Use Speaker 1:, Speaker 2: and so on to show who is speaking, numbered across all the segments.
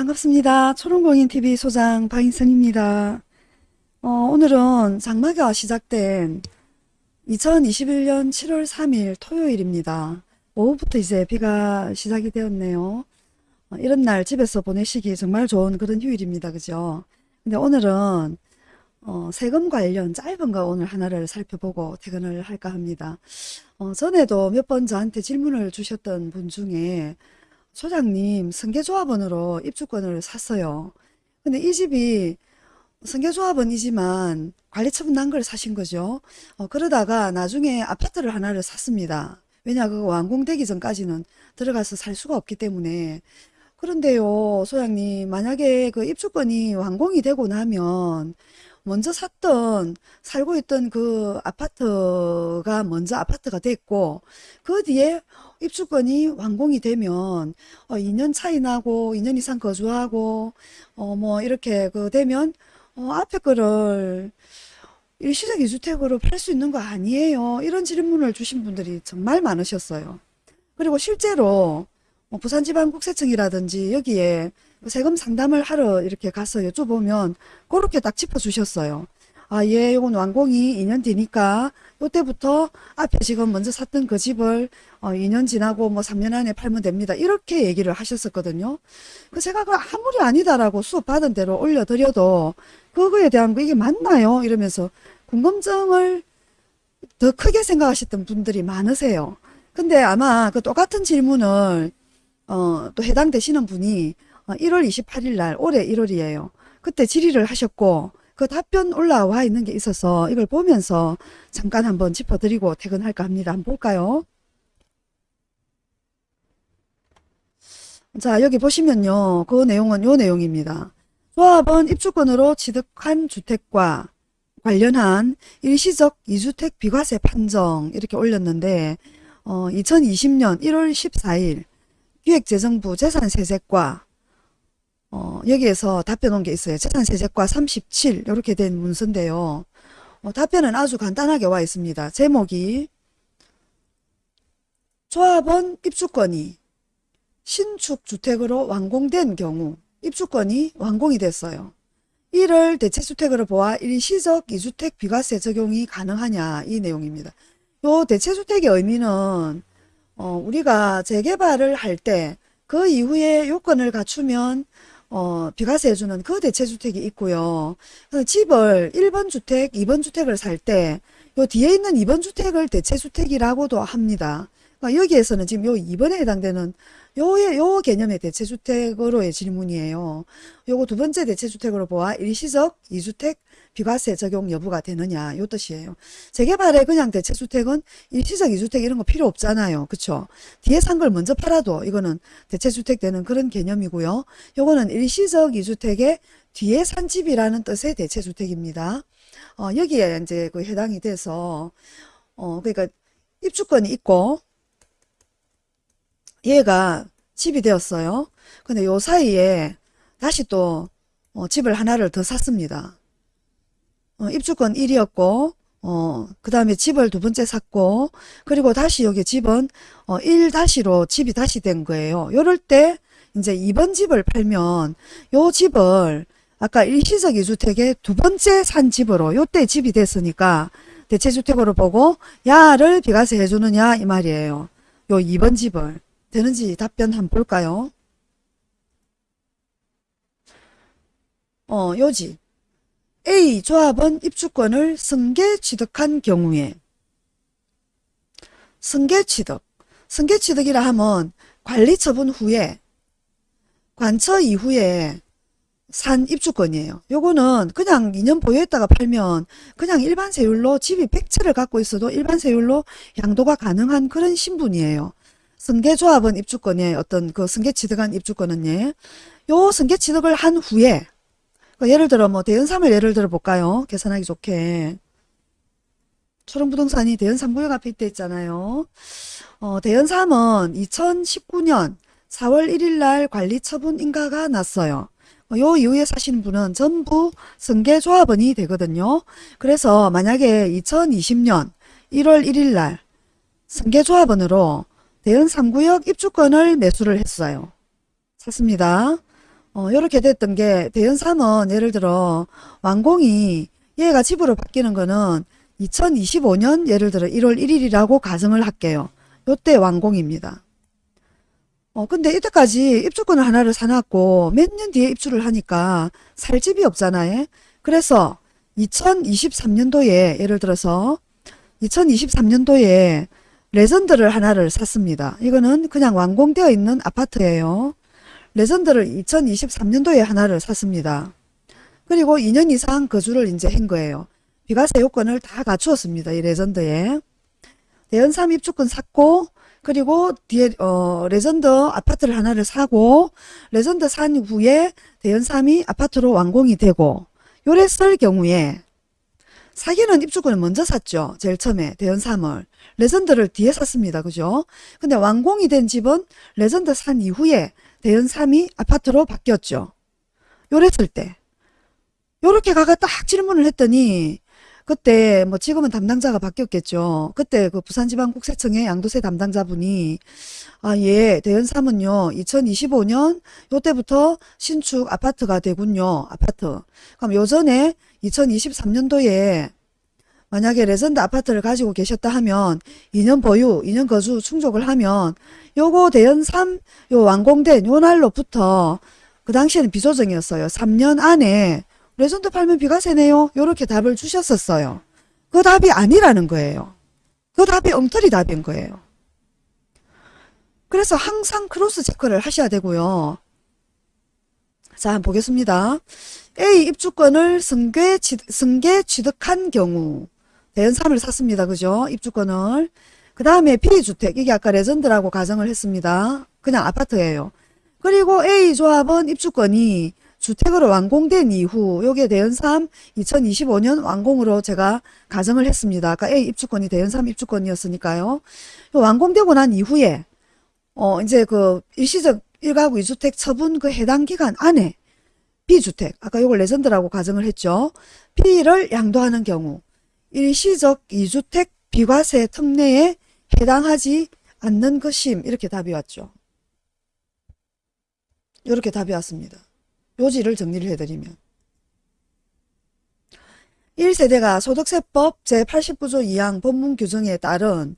Speaker 1: 반갑습니다. 초롱공인TV 소장 박인선입니다. 어, 오늘은 장마가 시작된 2021년 7월 3일 토요일입니다. 오후부터 이제 비가 시작이 되었네요. 어, 이런 날 집에서 보내시기 정말 좋은 그런 휴일입니다. 그죠? 근데 오늘은 어, 세금 관련 짧은 거 오늘 하나를 살펴보고 퇴근을 할까 합니다. 어, 전에도 몇 번 저한테 질문을 주셨던 분 중에 소장님 승계조합원으로 입주권을 샀어요. 근데 이 집이 승계조합원이지만 관리처분 난 걸 사신 거죠. 어, 그러다가 나중에 아파트를 하나를 샀습니다. 왜냐 그거 완공되기 전까지는 들어가서 살 수가 없기 때문에 그런데요 소장님 만약에 그 입주권이 완공이 되고 나면 먼저 샀던 살고 있던 그 아파트가 먼저 아파트가 됐고 그 뒤에 입주권이 완공이 되면 어, 2년 차이 나고 2년 이상 거주하고 어, 뭐 이렇게 그 되면 어, 앞에 거를 일시적 2주택으로 팔 수 있는 거 아니에요? 이런 질문을 주신 분들이 정말 많으셨어요. 그리고 실제로 뭐 부산지방국세청이라든지 여기에 세금 상담을 하러 이렇게 가서 여쭤보면 그렇게 딱 짚어주셨어요. 아, 예, 요건 완공이 2년 뒤니까 요때부터 앞에 지금 먼저 샀던 그 집을 어, 2년 지나고 뭐 3년 안에 팔면 됩니다. 이렇게 얘기를 하셨었거든요. 그 제가 그 아무리 아니다라고 수업 받은 대로 올려드려도 그거에 대한 거 이게 맞나요? 이러면서 궁금증을 더 크게 생각하셨던 분들이 많으세요. 근데 아마 그 똑같은 질문을 어, 또 해당되시는 분이 1월 어, 28일 날 올해 1월이에요. 그때 질의를 하셨고 그 답변 올라와 있는 게 있어서 이걸 보면서 잠깐 한번 짚어드리고 퇴근할까 합니다. 한번 볼까요? 자 여기 보시면요. 그 내용은 요 내용입니다. 조합원 입주권으로 취득한 주택과 관련한 일시적 이주택 비과세 판정 이렇게 올렸는데 어, 2020년 1월 14일 기획재정부 재산세제과 어, 여기에서 답변 온게 있어요. 재산세제과 37 이렇게 된 문서인데요. 어, 답변은 아주 간단하게 와 있습니다. 제목이 조합원 입주권이 신축 주택으로 완공된 경우 입주권이 완공이 됐어요. 이를 대체주택으로 보아 일시적 이주택 비과세 적용이 가능하냐 이 내용입니다. 요 대체주택의 의미는 어, 우리가 재개발을 할 때 그 이후에 요건을 갖추면 어, 비과세 해주는 그 대체주택이 있고요. 집을 1번 주택, 2번 주택을 살 때 요 뒤에 있는 2번 주택을 대체주택이라고도 합니다. 그러니까 여기에서는 지금 요 2번에 해당되는 요, 요 개념의 대체주택으로의 질문이에요. 요거 두 번째 대체주택으로 보아 일시적 2주택 비과세 적용 여부가 되느냐 요 뜻이에요. 재개발에 그냥 대체주택은 일시적 2주택 이런 거 필요 없잖아요. 그쵸? 뒤에 산 걸 먼저 팔아도 이거는 대체주택 되는 그런 개념이고요. 요거는 일시적 2주택의 뒤에 산 집이라는 뜻의 대체주택입니다. 어, 여기에 이제 그 해당이 돼서 어, 그러니까 입주권이 있고 얘가 집이 되었어요. 근데 요 사이에 다시 또 어, 집을 하나를 더 샀습니다. 어, 입주권 1이었고 어, 그 다음에 집을 두 번째 샀고 그리고 다시 여기 집은 어, 1-로 집이 다시 된 거예요. 요럴 때 이제 2번 집을 팔면 요 집을 아까 일시적 2주택의 두 번째 산 집으로 요때 집이 됐으니까 대체주택으로 보고 야를 비과세 해주느냐 이 말이에요. 요 2번 집을 되는지 답변 한번 볼까요? 어, 요지. A 조합은 입주권을 승계 취득한 경우에 승계 취득. 승계 취득이라 하면 관리 처분 후에 관처 이후에 산 입주권이에요. 요거는 그냥 2년 보유했다가 팔면 그냥 일반 세율로 집이 100채를 갖고 있어도 일반 세율로 양도가 가능한 그런 신분이에요. 승계조합은 입주권에 어떤 그 승계 취득한 입주권은 예. 요 승계 취득을 한 후에 그 예를 들어 뭐 대연삼을 예를 들어 볼까요? 계산하기 좋게 초롱부동산이 대연삼 구역 앞에 있대 있잖아요. 어, 대연삼은 2019년 4월 1일 날 관리 처분 인가가 났어요. 어, 요 이후에 사시는 분은 전부 승계조합원이 되거든요. 그래서 만약에 2020년 1월 1일 날 승계조합원으로 대연 3구역 입주권을 매수를 했어요. 샀습니다. 어, 요렇게 됐던 게 대연삼은 예를 들어 완공이 얘가 집으로 바뀌는 거는 2025년 예를 들어 1월 1일이라고 가정을 할게요. 요때 완공입니다. 어, 근데 이때까지 입주권을 하나를 사놨고 몇 년 뒤에 입주를 하니까 살 집이 없잖아요. 그래서 2023년도에 예를 들어서 2023년도에 레전드를 하나를 샀습니다. 이거는 그냥 완공되어 있는 아파트예요. 레전드를 2023년도에 하나를 샀습니다. 그리고 2년 이상 거주를 이제 한 거예요. 비과세 요건을 다 갖추었습니다. 이 레전드에. 대연3 입주권 샀고 그리고 뒤에 어, 레전드 아파트를 하나를 사고 레전드 산 후에 대연3이 아파트로 완공이 되고 요랬을 경우에 사기는 입주권을 먼저 샀죠. 제일 처음에 대연3을. 레전드를 뒤에 샀습니다. 그죠? 근데 완공이 된 집은 레전드 산 이후에 대연3이 아파트로 바뀌었죠. 요랬을 때. 요렇게 가가 딱 질문을 했더니 그때 뭐 지금은 담당자가 바뀌었겠죠. 그때 그 부산지방국세청의 양도세 담당자분이 아, 예, 대연삼은요, 2025년 요때부터 신축 아파트가 되군요. 아파트. 그럼 요전에 2023년도에 만약에 레전드 아파트를 가지고 계셨다 하면 2년 보유, 2년 거주 충족을 하면 요거 대연 3 요 완공된 요 날로부터 그 당시에는 비조정이었어요. 3년 안에 레전드 팔면 비과세네요. 요렇게 답을 주셨었어요. 그 답이 아니라는 거예요. 그 답이 엉터리 답인 거예요. 그래서 항상 cross check를 하셔야 되고요. 자, 한번 보겠습니다. A 입주권을 승계, 취, 승계 취득한 경우 대연3을 샀습니다. 그죠? 입주권을. 그 다음에 B주택, 이게 아까 레전드라고 가정을 했습니다. 그냥 아파트예요. 그리고 A 조합은 입주권이 주택으로 완공된 이후 요게 대연3 2025년 완공으로 제가 가정을 했습니다. 아까 A 입주권이 대연3 입주권이었으니까요. 완공되고 난 이후에 어 이제 그 일시적 1가구 2주택 처분 그 해당 기간 안에 B주택 아까 요걸 레전드라고 가정을 했죠. B를 양도하는 경우 일시적 2주택 비과세 특례에 해당하지 않는 것임 이렇게 답이 왔죠. 이렇게 답이 왔습니다. 요지를 정리를 해드리면 1세대가 소득세법 제89조 2항 법문 규정에 따른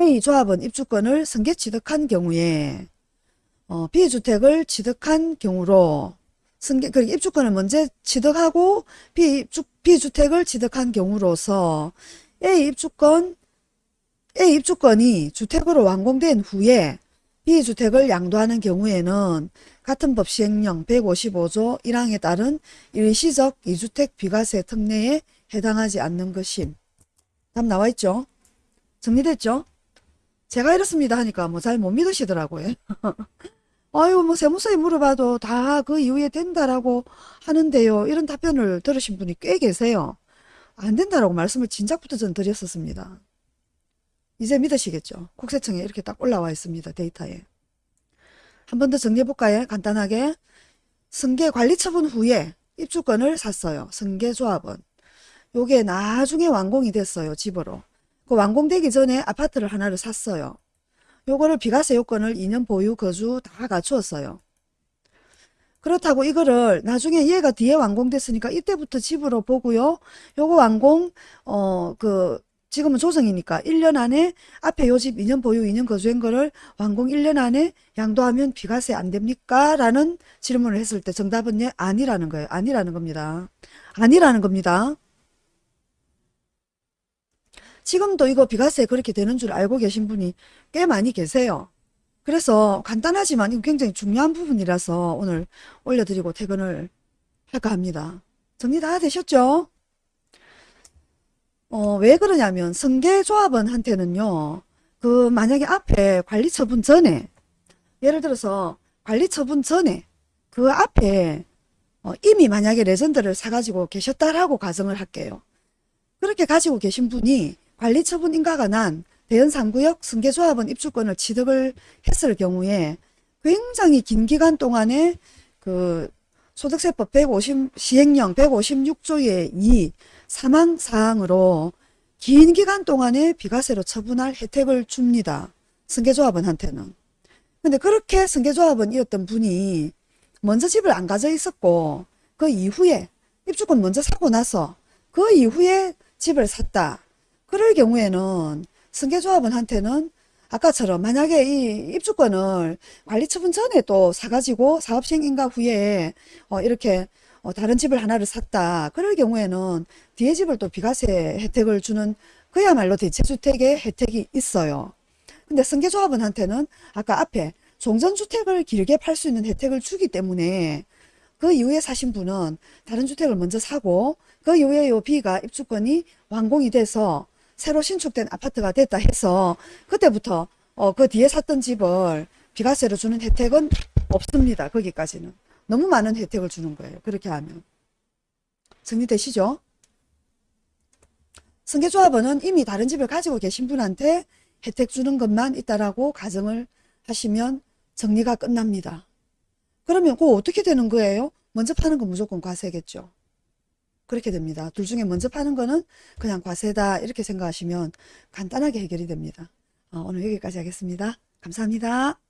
Speaker 1: A 조합은 입주권을 승계 취득한 경우에 어, B주택을 취득한 경우로 승계, 그 입주권을 먼저 취득하고 B주, B주택을 취득한 경우로서 A 입주권 A 입주권이 주택으로 완공된 후에 B주택을 양도하는 경우에는 같은 법 시행령 155조 1항에 따른 일시적 2주택 비과세 특례에 해당하지 않는 것임. 답 나와있죠? 정리됐죠? 제가 이렇습니다 하니까 뭐 잘 못 믿으시더라고요. 아유 뭐 세무서에 물어봐도 다 그 이후에 된다라고 하는데요. 이런 답변을 들으신 분이 꽤 계세요. 안 된다라고 말씀을 진작부터 전 드렸었습니다. 이제 믿으시겠죠? 국세청에 이렇게 딱 올라와 있습니다. 데이터에. 한 번 더 정리해볼까요? 간단하게. 승계 관리 처분 후에 입주권을 샀어요. 승계조합은. 요게 나중에 완공이 됐어요. 집으로. 그 완공되기 전에 아파트를 하나를 샀어요. 요거를 비과세 요건을 2년 보유 거주 다 갖추었어요. 그렇다고 이거를 나중에 얘가 뒤에 완공됐으니까 이때부터 집으로 보고요. 요거 완공 어 그 지금은 조정이니까 1년 안에 앞에 요 집 2년 보유 2년 거주한 거를 완공 1년 안에 양도하면 비과세 안 됩니까? 라는 질문을 했을 때 정답은 예, 아니라는 거예요. 아니라는 겁니다. 아니라는 겁니다. 지금도 이거 비과세 그렇게 되는 줄 알고 계신 분이 꽤 많이 계세요. 그래서 간단하지만 이거 굉장히 중요한 부분이라서 오늘 올려드리고 퇴근을 할까 합니다. 정리 다 되셨죠? 어, 왜 그러냐면 승계조합원한테는요. 그 만약에 앞에 관리처분 전에 예를 들어서 관리처분 전에 그 앞에 어, 이미 만약에 레전드를 사가지고 계셨다라고 가정을 할게요. 그렇게 가지고 계신 분이 관리처분 인가가 난 대연 3구역 승계조합원 입주권을 취득을 했을 경우에 굉장히 긴 기간 동안에 그 소득세법 150 시행령 156조의 2 사망 사항으로 긴 기간 동안에 비과세로 처분할 혜택을 줍니다. 승계조합원한테는. 근데 그렇게 승계조합원이었던 분이 먼저 집을 안 가져 있었고 그 이후에 입주권 먼저 사고 나서 그 이후에 집을 샀다. 그럴 경우에는 승계조합원한테는 아까처럼 만약에 이 입주권을 관리처분 전에 또 사가지고 사업시행인가 후에 어 이렇게 어 다른 집을 하나를 샀다. 그럴 경우에는 뒤에 집을 또 비과세 혜택을 주는 그야말로 대체주택의 혜택이 있어요. 근데 승계조합원한테는 아까 앞에 종전주택을 길게 팔 수 있는 혜택을 주기 때문에 그 이후에 사신 분은 다른 주택을 먼저 사고 그 이후에 요 B가 입주권이 완공이 돼서 새로 신축된 아파트가 됐다 해서 그때부터 어, 그 뒤에 샀던 집을 비과세로 주는 혜택은 없습니다. 거기까지는. 너무 많은 혜택을 주는 거예요. 그렇게 하면. 정리되시죠? 승계조합원은 이미 다른 집을 가지고 계신 분한테 혜택 주는 것만 있다라고 가정을 하시면 정리가 끝납니다. 그러면 그거 어떻게 되는 거예요? 먼저 파는 건 무조건 과세겠죠. 그렇게 됩니다. 둘 중에 먼저 파는 거는 그냥 과세다 이렇게 생각하시면 간단하게 해결이 됩니다. 어, 오늘 여기까지 하겠습니다. 감사합니다.